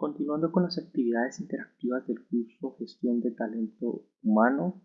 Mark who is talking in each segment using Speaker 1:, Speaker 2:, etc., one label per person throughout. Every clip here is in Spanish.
Speaker 1: Continuando con las actividades interactivas del curso Gestión de Talento Humano,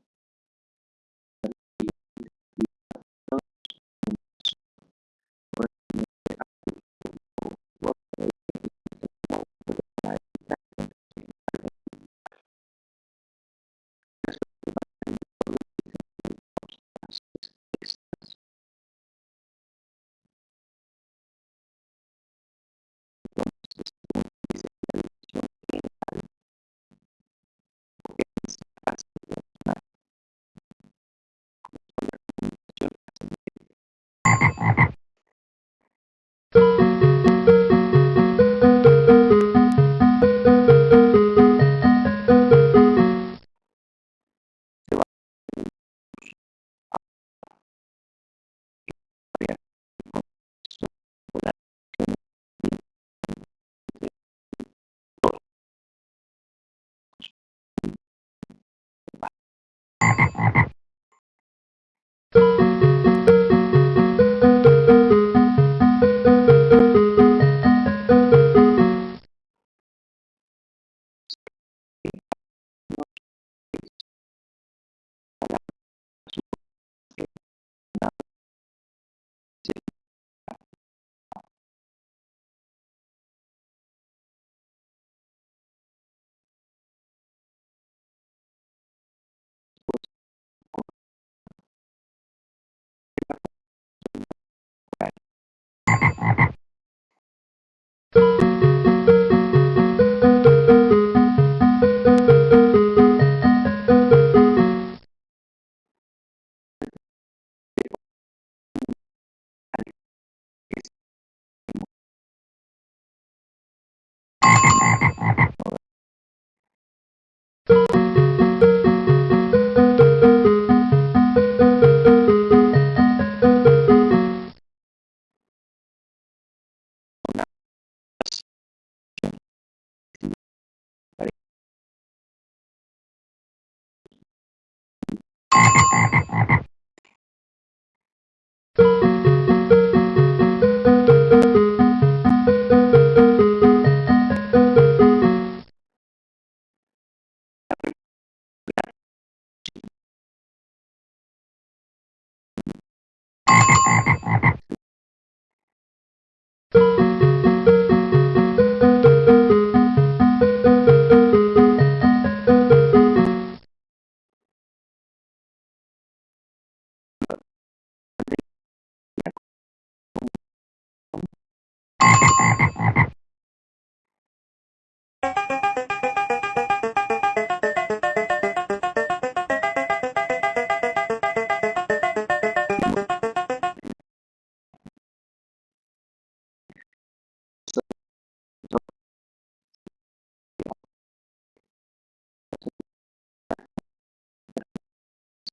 Speaker 1: Ha ha ha ha!